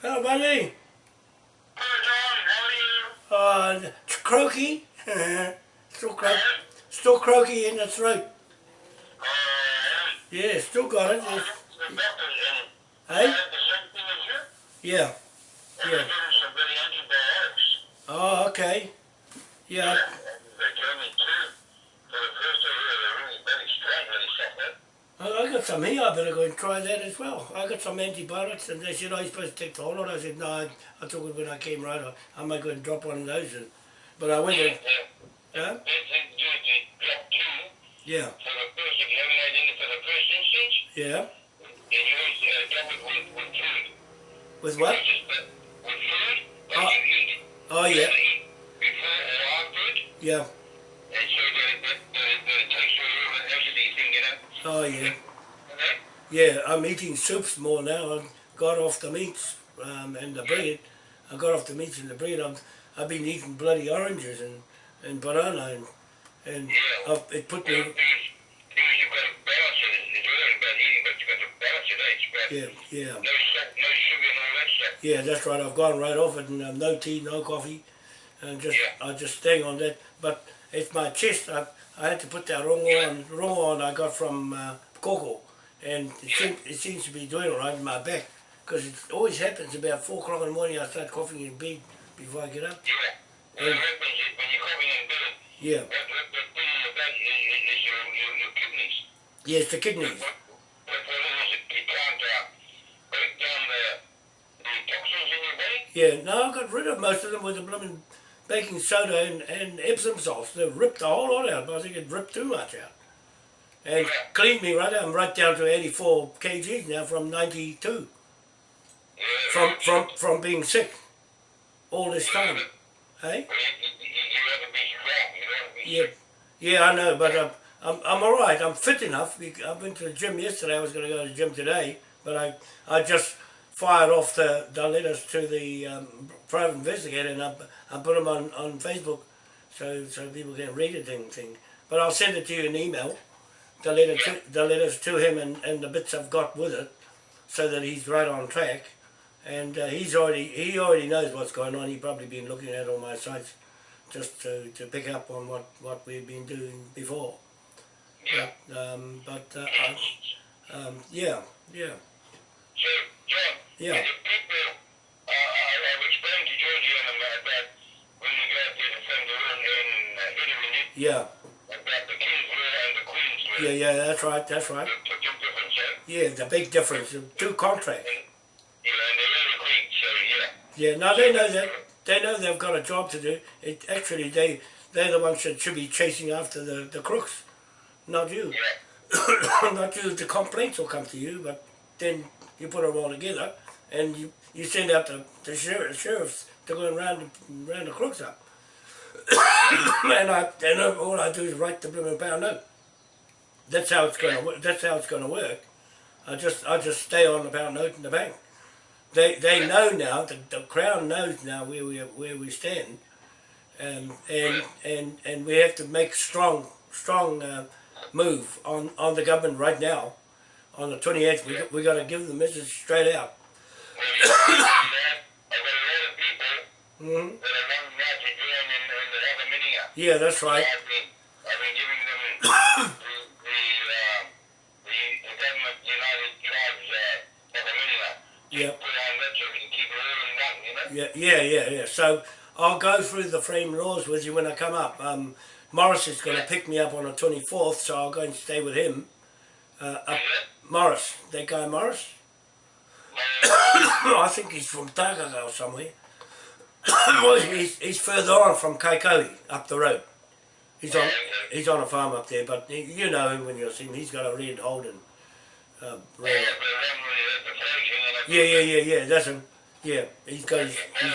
Hello, buddy. Hello, John. How are you? Uh, it's croaky. still, cro still croaky in the throat. Uh, Yeah, still got it. It's, hey? I had the same thing as you. Yeah. Yeah. gave me some good antibiotics. Oh, okay. Yeah. They gave me two. For the first two, they were really very strong, really something. I got some here. I better go and try that as well. I got some antibiotics, and they said, "Are you supposed to take the whole lot?" I said, "No, I, I took it when I came right. I, I might go and drop one of those." And, but I went and, huh? They said you to drop two Yeah, for the first, if you haven't had any for the first instance, yeah. always uh, with, with food. With what? Uh, with food, Oh. Oh, yeah, before or after it. yeah. And so that, that, that, that it takes away all the acidity thing, you know? Oh, yeah. Yeah, I'm eating soups more now. I got off the meats um, and the bread. I got off the meats and the bread. I've, I've been eating bloody oranges and, and banana and, and Yeah. I've, it put me, things, things you've got to balance it. It's really about eating, but you've got to balance it, eh? Yeah, yeah. no no sugar all that. Yeah, that's right. I've gone right off it and um, no tea, no coffee, and just Yeah. I just staying on that. But it's my chest. I, I had to put that rongo on. Rongo on I got from uh, Coco, and it, seem, it seems to be doing all right in my back because it always happens about four o'clock in the morning. I start coughing in bed before I get up. Yeah. Yeah. what happens when you're coughing in bed, Yeah, what, what, what thing in the back is, is, is your, your, your kidneys. yeah, the kidneys. What, what, what is, it, it can't uh, break down the, the toxins in your body. Yeah, no, I got rid of most of them with the blooming baking soda and, and Epsom salts. They ripped the whole lot out, but I think it ripped too much out. And Yeah. cleaned me right out. I'm right down to 84 kgs now from 92. Yeah. From, from, from being sick all this time. Hey? Yeah, yeah, I know, but I'm, I'm, I'm all right. I'm fit enough. I went to the gym yesterday. I was going to go to the gym today, but I, I just fired off the, the letters to the um, private investigator and I, I put them on, on Facebook so, so people can read it and thing. But I'll send it to you in email, the, letter to, the letters to him and, and the bits I've got with it, so that he's right on track. And uh, he's already he already knows what's going on. He's probably been looking at all my sites just to, to pick up on what, what we've been doing before. Yeah. Um, but uh, um, yeah, yeah, So, Yeah. uh, I, I've explained to Georgie and them about when you go out there the room in uh, Italy, yeah, about the and the yeah, yeah. That's right, that's right. The, the difference? Yeah, the big difference, two contracts. And, yeah, and they're quick, so yeah. Yeah, now they know that they know they've got a job to do. It actually they they're the ones that should be chasing after the, the crooks, not you. Yeah. not you. The complaints will come to you, but then you put them all together and you, you send out the, the sheriff, sheriffs to go and round the, round the crooks up. and I and all I do is write the blooming pound note. That's how it's gonna work. That's how it's gonna work. I just I just stay on the pound note in the bank. They they know now. The, the crown knows now where we where we stand, um, and and and we have to make strong strong uh, move on on the government right now. On the twenty eighth, we got- we got to give the message straight out. Hmm Aluminium. Yeah, that's right. I've been, I've been giving them the, the, the, the government United Tribes Aluminium. Yeah. Put on that so we can keep it all in one, you know? Yeah, yeah, yeah, yeah. So I'll go through the frame laws with you when I come up. Um, Morris is going to pick me up on the 24th, so I'll go and stay with him. Uh, up Morris, that guy Morris. I think he's from Takaga or somewhere. well, he's, he's further on from Kaikohe, up the road. He's on he's on a farm up there, but he, you know him when you see him. He's got a red Holden. Uh, Yeah, red. the one with the flashing and Yeah, yeah, yeah, yeah. That's him. Yeah, he's got his, he's,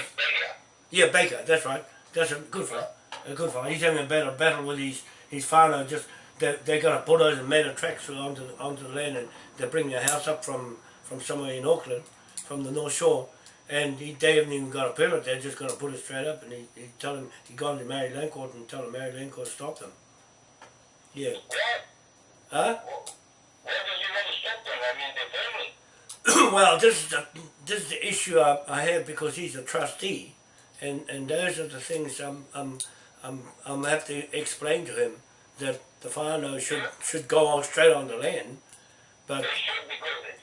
Yeah, Baker, that's right. That's a good fella. A good fella. He's having a battle, battle with his, his father. Just they they got a bulldozer and made a track onto the, onto the land, and they bring their house up from from somewhere in Auckland, from the North Shore, and he, they haven't even got a permit. They're just going to put it straight up, and he, he tell him he gone to Maori Land Court and tell him Maori Land Court to stop them. Yeah. What? Huh? He want to stop them? I mean, they're family. well, this is the, this is the issue I, I have because he's a trustee, and, and those are the things I'm I'm I'm I'm have to explain to him that the whānau should should go on straight on the land, but They should because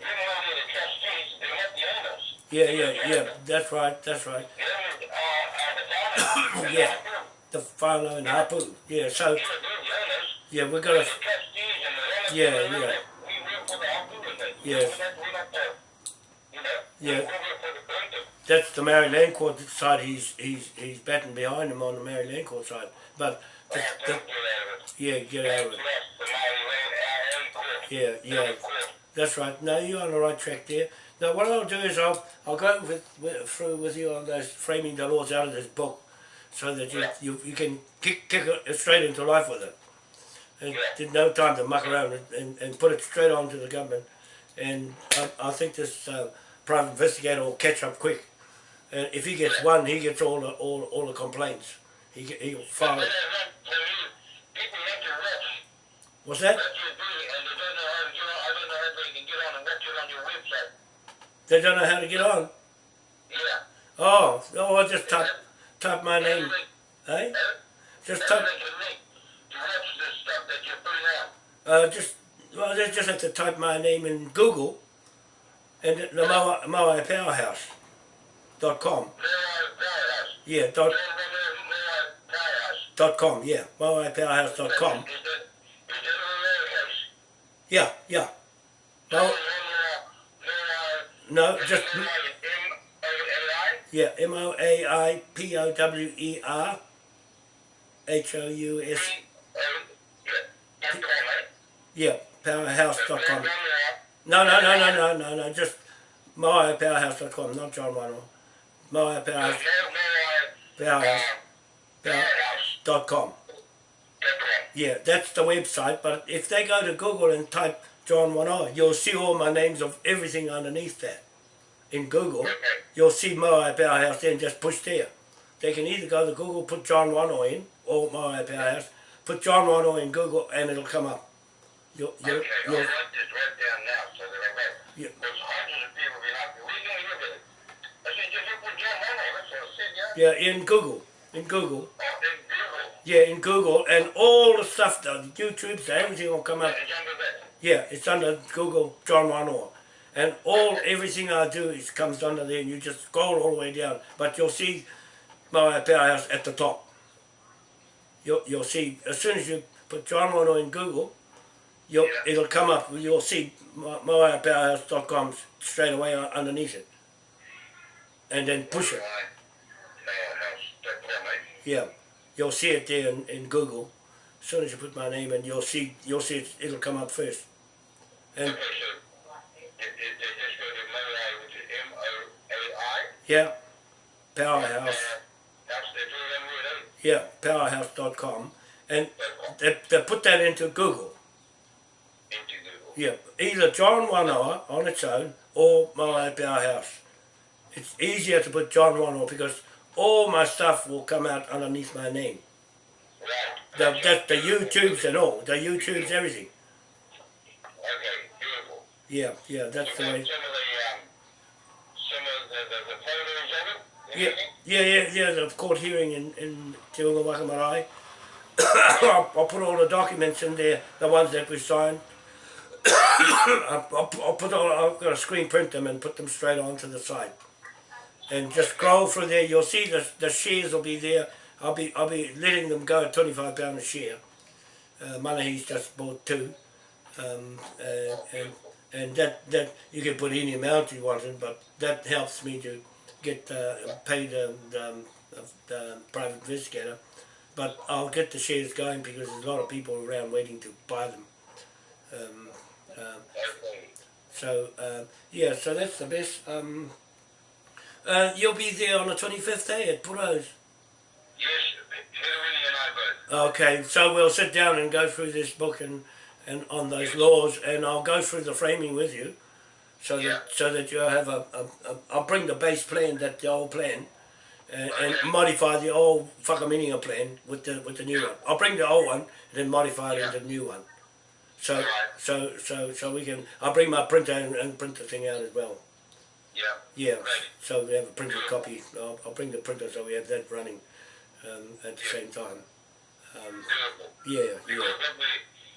even though they're the trustees, they're the owners. yeah yeah yeah that's right that's right The owners are, are the. Yeah. the whānau and hapu yeah so yeah we're gonna the trustees and the owners. Yeah, yeah. We work for the hapu and the, Yes. we're not, we're not the, you know, Yeah. we work for the plaintiff. that's the Maori Land Court side he's he's he's batting behind him on the Maori Land Court side but the, Yeah, the, get out of it. yeah get out of it Yes, the Maori land, our own court. yeah yeah. That's right. No, you're on the right track there. Now, what I'll do is I'll I'll go with, with through with you on those framing the laws out of this book, so that you Yeah. you, you can kick kick it straight into life with it. And Yeah. there's no time to muck around and, and, and put it straight on to the government. And I, I think this uh, private investigator will catch up quick. And if he gets one, he gets all the all, all the complaints. He he'll file it. there's not- there is- people like to watch What's that? what you're doing and they don't know how to get on, I don't know how they can get on and watch it on your website. They don't know how to get on. Yeah. Oh, oh! I just type type my name, Every- eh? Just type. link you link to watch this stuff that you're putting out. Uh, just well, they just have to type my name in Google, and the Moai Moai Powerhouse dot com. Yeah, dot dot com. Yeah, Moai Powerhouse dot com. Is that, is that a lowercase? Yeah, yeah. No, No, just yeah. M O A I P O W E R H O U S. Yeah, dot com, right? Yeah, Powerhouse dot com. Mayor, No, no, no, no, no, no, no. Just Moai Powerhouse not John Wanoa. Moai Powerhouse Powerhouse Powerhouse. dot com. Dot com. Yeah, that's the website. But if they go to Google and type John One Eye, you'll see all my names of everything underneath that. In Google, Okay. you'll see Moai Powerhouse then just push there. They can either go to Google, put John One Eye in, or Moai Powerhouse, put John One Eye in Google, and it'll come up. You'll, you'll, Okay, I'll you'll, write this right down now so that I got Yeah. There's hundreds of people being happy. Where you gonna look at it? I said, just for John Mono. That's what I said, yeah? yeah, in Google, in Google, Oh, in Google. Yeah, in Google, and all the stuff, the YouTube, everything will come up. It's under that. Yeah, it's under Google John Wanoa. And all everything I do is comes under there and you just scroll all the way down. But you'll see my powerhouse at the top. You'll you'll see as soon as you put John Wanoa in Google, you'll Yeah. it'll come up. You'll see moapowerhouse.com straight away underneath it. And then push it. Yeah. You'll see it there in, in Google. As soon as you put my name in, you'll see you'll see it, it'll come up first. And Okay, so it, it, they just go to Moai, which is M-O-A-I. yeah, powerhouse. Uh, That's the two of them word? Yeah, powerhouse.com. And they, they put that into Google. Into Google. Yeah, either John One Wanoa on its own or my Powerhouse. It's easier to put John One Wanoa because all my stuff will come out underneath my name. Right. The, that's the YouTubes and all. The YouTubes, everything. Okay, beautiful. Yeah, yeah, that's the Some of way. the, um, some of the, the, the photos of it, Yeah, yeah, yeah, yeah, the court hearing in, in Te Unga. I'll, I'll put all the documents in there, the ones that we signed. I'll, I'll, I'll put all, I've got to screen print them and put them straight onto the site. And just scroll through there, you'll see the, the shares will be there. I'll be I'll be letting them go at twenty five pound a share. Uh, Manahi's just bought two, um, uh, and and that that you can put any amount you want in, but that helps me to get uh, pay the, the, um, the private investigator. But I'll get the shares going because there's a lot of people around waiting to buy them. Um, uh, so uh, yeah, so that's the best. Um, uh, you'll be there on the twenty fifth day at Puros. Yes, Hillary and I both. Okay, so we'll sit down and go through this book and, and on those laws, and I'll go through the framing with you, so that Yeah. so that you have a, a, a I'll bring the base plan, that the old plan, and, and modify the old whakaminenga plan with the with the new one. I'll bring the old one and then modify it Yeah. into the new one. So Right. so so so we can. I'll bring my printer and, and print the thing out as well. Yeah. Yeah, Right. so we have a printed copy. I'll, I'll bring the printer so we have that running um, at the same time. Um, yeah, yeah, what we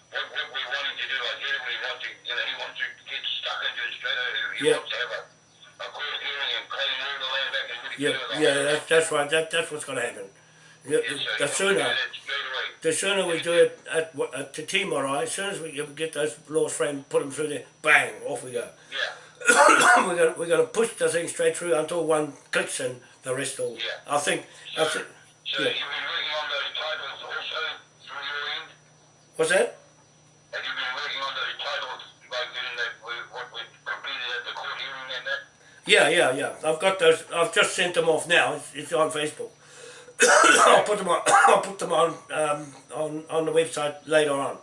what, what we're wanting to do, I generally want to, you know, he wants to get stuck into it straight away. He Yeah. wants to have a, a court hearing and claim all the land back and really yeah, yeah. whole- That's, that's right. That, that's what's going to happen. The, sir. the, sooner, do that straight away. the sooner we do it at, at the Timor, as soon as we get those laws framed, put them through there, bang, off we go. Yeah. we're going we're going to push the thing straight through until one clicks and the rest all. Yeah. I think. I think. So Yeah. you've been working on those titles also through your end? What's that? Have you been working on those titles, like getting that, what we completed at the court hearing and that? Yeah, yeah, yeah. I've got those. I've just sent them off now. It's, it's on Facebook. I'll put them on. I'll put them on um, on on the website later on.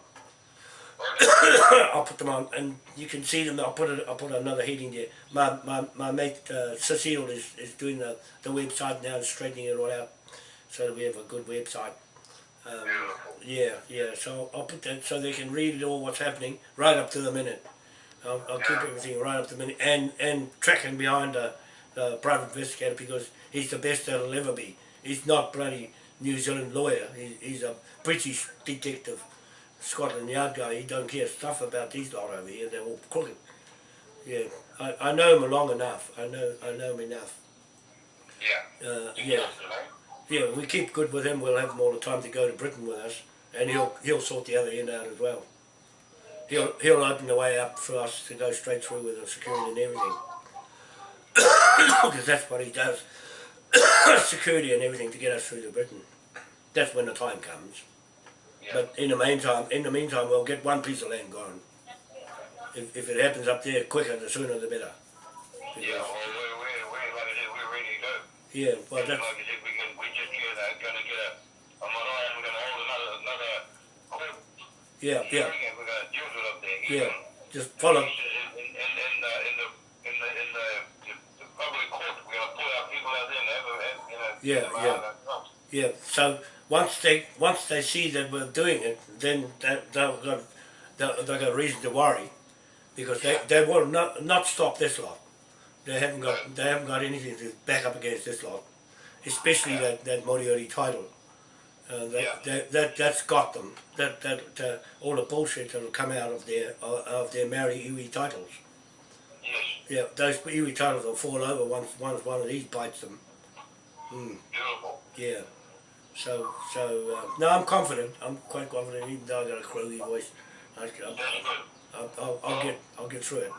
I'll put them on, and you can see them. I'll put it. I'll put another heading there. My my, my mate uh, Cecile is, is doing the, the website now, and straightening it all out, so that we have a good website. Um, yeah, yeah. So I'll put that so they can read it all what's happening right up to the minute. I'll, I'll keep everything right up to the minute and and tracking behind the, the private investigator because he's the best that'll ever be. He's not bloody New Zealand lawyer. He, he's a British detective, Scotland Yard guy. He don't care stuff about these lot over here. They're all crooked. Yeah, I, I know him long enough. I know I know him enough. Yeah. Uh, yeah. know, you know? Yeah, we keep good with him, we'll have him all the time to go to Britain with us, and he'll he'll sort the other end out as well. He'll he'll open the way up for us to go straight through with the security and everything, because that's what he does, security and everything to get us through to Britain. That's when the time comes. But in the meantime, in the meantime, we'll get one piece of land gone. If, if it happens up there quicker, the sooner the better. Yeah, well, we're, we're, we're, like I said, we're ready to go. Yeah, well, that's like I said, we can, we just uh, gonna get a, marae and we're gonna hold another, another yeah, yeah, and we're gonna deal with it up there. yeah. Even Just follow. In, in, in, in the, in the, in the, in the, the, the public court, we're gonna pull our people out there and have, a- have, you know, Yeah, yeah. Yeah, so once they once they see that we're doing it, then they, they've got they- got reason to worry, because they, they will not not stop this lot. They haven't got they haven't got anything to back up against this lot, especially that that Moriori title. Uh, that, Yeah. that, that that's got them. That that uh, all the bullshit that will come out of their of of their Maori iwi titles. Yes, Yeah, those iwi titles will fall over once once one of these bites them. beautiful. Yeah. So, so uh, no, I'm confident. I'm quite confident, even though I got a croaky voice. I, I'll. I'll, I'll, I'll get, I'll get through it.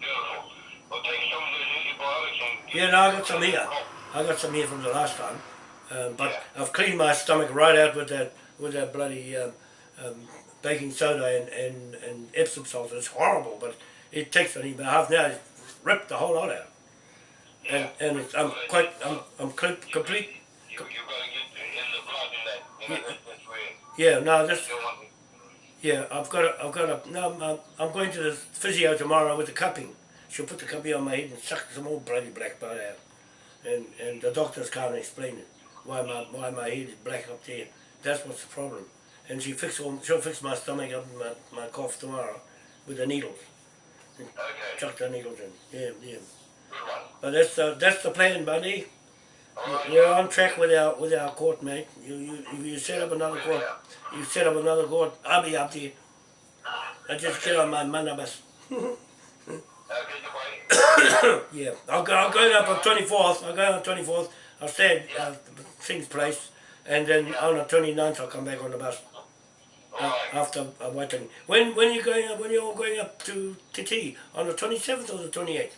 Beautiful. Well, take some of those antibiotics and... Yeah, no, I got some here. I got some here from the last time, um, but I've cleaned my stomach right out with that, with that bloody um, um, baking soda and, and, and Epsom salt. It's horrible, but it takes only about half an hour. to Rip the whole lot out, and and it's, I'm quite, I'm, I'm cl- complete. Yeah, no, that's you don't want... Yeah, I've got a, I've got a, no, I'm, I'm going to the physio tomorrow with the cupping. She'll put the cupping on my head and suck some more bloody black blood out. And, and the doctors can't explain it, why my, why my head is black up there. That's what's the problem. And she fix all, she'll fix my stomach up and my, my cough tomorrow with the needles. Okay, Chuck the needles in. Yeah, yeah. But that's the, that's the plan, buddy. You're on track with our, with our court, mate. You, you, you set up another court, you set up another court, I'll be up there. I just get on my manabus. Yeah, I'll go. I'll go up on twenty fourth. I'll go on twenty fourth. I'll stay at uh, Thing's place, and then on the 29th I'll come back on the bus uh, after uh, waiting. When when you going up? When you're all going up to TT on the twenty seventh or the twenty eighth?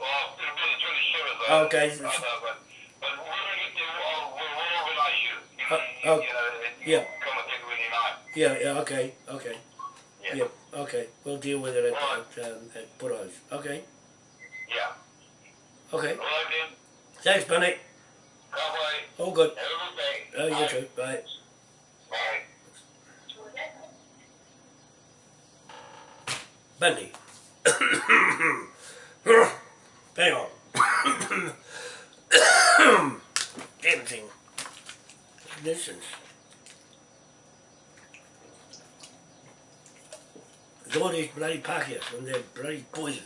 Well, it'll be the 27th. uh, Okay. uh, but, but we're going to get there. We'll, we'll, we'll organize Uh, you, know, yeah. come and take when you're. Yeah. Yeah. Okay. Okay. Yeah. Yeah. Okay. We'll deal with it at Alright. at, um, at Burrows. Okay. Yeah. Okay. Right. Thanks, Bunny. Bye-bye. All good. Have a good day. Oh, you Bye. too. Bye. Bye. Bundy. Hang on. Damn thing. Nuisance. All these bloody packets and they're bloody poisons.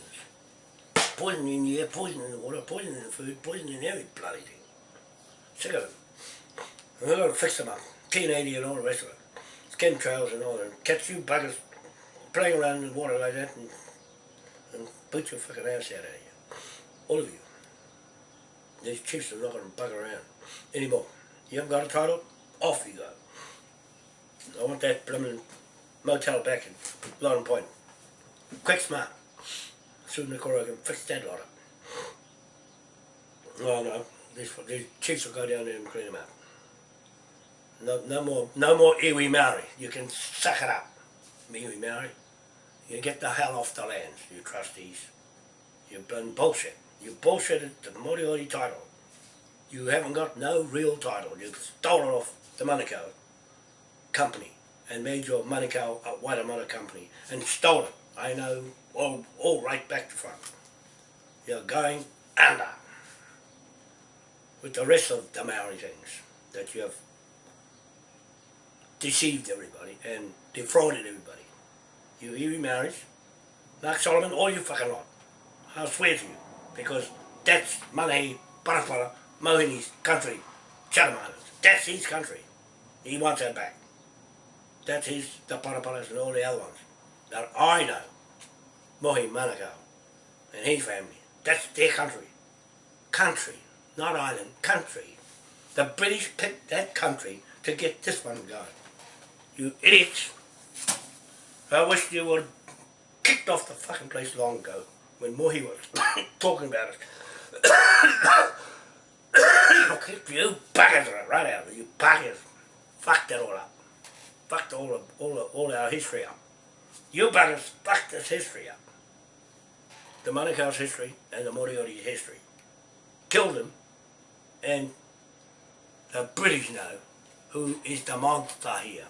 poison in the air, poison in the water, poison in the food, poison in every bloody thing. Sick of it. And we've got to fix them up. T80 and all the rest of it. Skin trails and all that. Catch you buggers playing around in the water like that and, and boot your fucking ass out of here. All of you. These chiefs are not going to bug around anymore. You haven't got a title? Off you go. I want that blooming motel back in Lauren Point. Quick smart. Soon the Cora can fix that lot up. No, no. These, these chiefs will go down there and clean them up. No, no more, no more iwi Maori. You can suck it up, iwi Maori. You get the hell off the lands, you trustees. You've been bullshit. You bullshitted the Moriori title. You haven't got no real title. You've stolen off the Manukau company and made your Manukau a Waitemata company and stole it. I know all, all right back to front. You're going under with the rest of the Maori things that you have deceived everybody and defrauded everybody. You Erie Maoris, Mark Solomon, all you fucking lot. I'll swear to you, because that's Manahi, Mohini's country, Chatham Islands. That's his country. He wants that back. That's his, the Paraparas and all the other ones. That I know. Mohi Manukau and his family. That's their country. Country, not island, country. The British picked that country to get this one going. You idiots. I wish you would kicked off the fucking place long ago when Mohi was talking about it. Kick you buggers right out of you buggers. Fucked it all up. Fucked all of, all of, all our history up. You buggers fucked this history up. The Manukau's history and the Moriori's history. Killed them and the British know who is the monster here.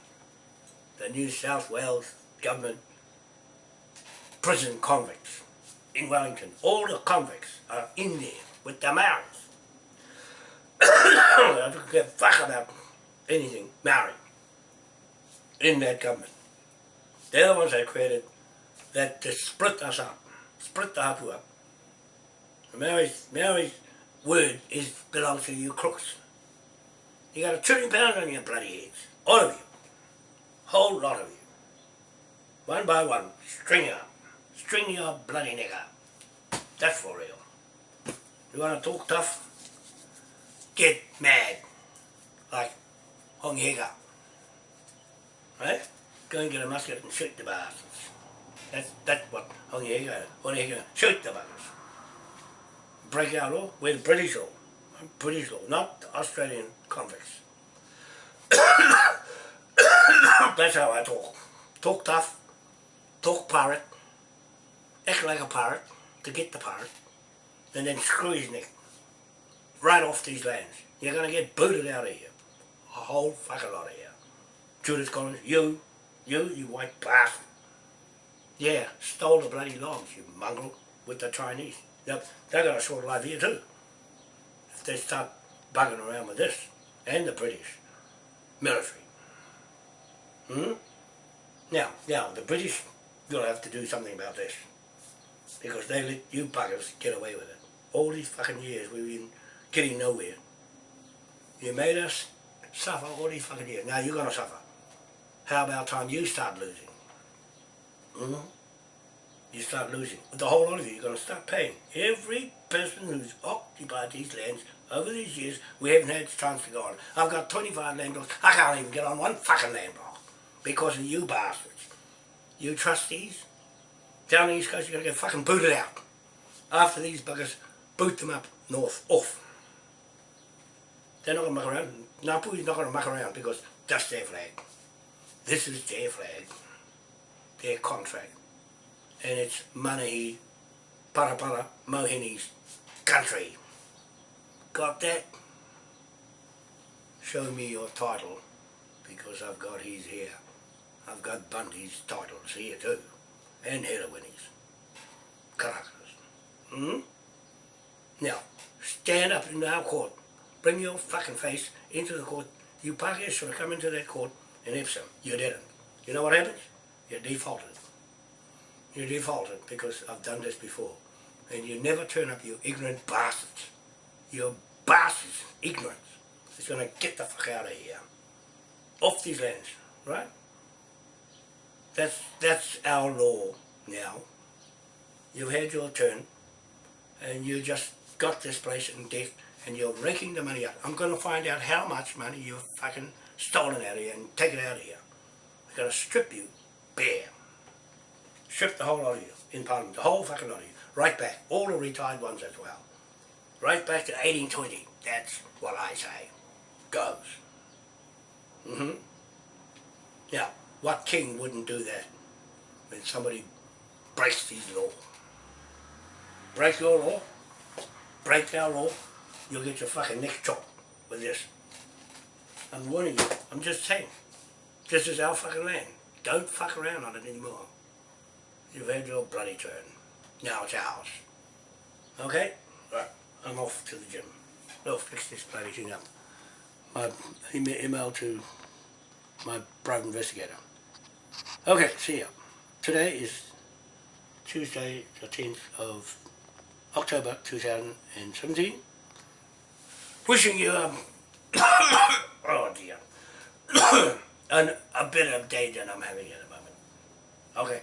The New South Wales government prison convicts in Wellington. All the convicts are in there with the Maoris. I don't a fuck about anything Maori in that government. They're the ones that created that to split us up, split the Hapu up. Maori's, Maori's word is belongs to you crooks. You got a trillion pounds on your bloody heads. All of you. Whole lot of you. One by one, string you up. String your bloody up. That's for real. You want to talk tough? Get mad. Like Hongi Hika. Right? Go and get a musket and shoot the bastards. That's, that's what Hongi Hika, Hongi Hika, shoot the buggers. Break out law, the British law. British law, not Australian convicts. That's how I talk. Talk tough, talk pirate, act like a pirate to get the pirate, and then screw his neck. Right off these lands. You're gonna get booted out of here. A whole fucking lot of here. Judith Collins, you, you, you white bastard. Yeah, stole the bloody logs, you mongrel, with the Chinese. Yep, they're got a short life here too. If they start bugging around with this, and the British military. Hmm? Now, now, the British will have to do something about this. Because they let you buggers get away with it. All these fucking years we've been getting nowhere. You made us suffer all these fucking years. Now you're gonna suffer. How about time you start losing? Hmm? You start losing. The whole lot of you, you're gonna start paying. Every person who's occupied these lands over these years, we haven't had a chance to go on. I've got 25 land blocks. I can't even get on one fucking land block because of you bastards. You trustees down the East Coast, you're going to get fucking booted out. After these buggers boot them up north, off. They're not going to muck around. Ngāpuhi's not going to muck around because that's their flag. This is their flag. Their contract. And it's Manahi, Parapara, Mohini's country. Got that? Show me your title, because I've got his here. I've got Bundy's titles here too, and Hedawini's. Caracas. Hmm? Now, stand up in our court. Bring your fucking face into the court. You Pakis should have come into that court and Epsom. You didn't. You know what happens? You defaulted. You defaulted because I've done this before. And you never turn up, you ignorant bastards. You bastards, ignorance. It's gonna get the fuck out of here. Off these lands, right? That's that's our law now. You've had your turn and you just got this place in debt and you're raking the money out. I'm gonna find out how much money you've fucking stolen out of here and take it out of here. I'm gonna strip you bare. Strip the whole lot of you in Parliament, the whole fucking lot of you. Right back, all the retired ones as well. Right back to 1820. That's what I say. Goes. hmm Now, what king wouldn't do that when somebody breaks his law? Break your law, break our law, you'll get your fucking neck chopped with this. I'm warning you. I'm just saying. This is our fucking land. Don't fuck around on it anymore. You've had your bloody turn. Now it's ours. Okay? Right. I'm off to the gym. I'll fix this bloody thing up. My ema- email to my private investigator. Okay, see ya. Today is Tuesday the 10th of October 2017. Wishing you um, oh dear, an, a better day than I'm having at the moment. Okay.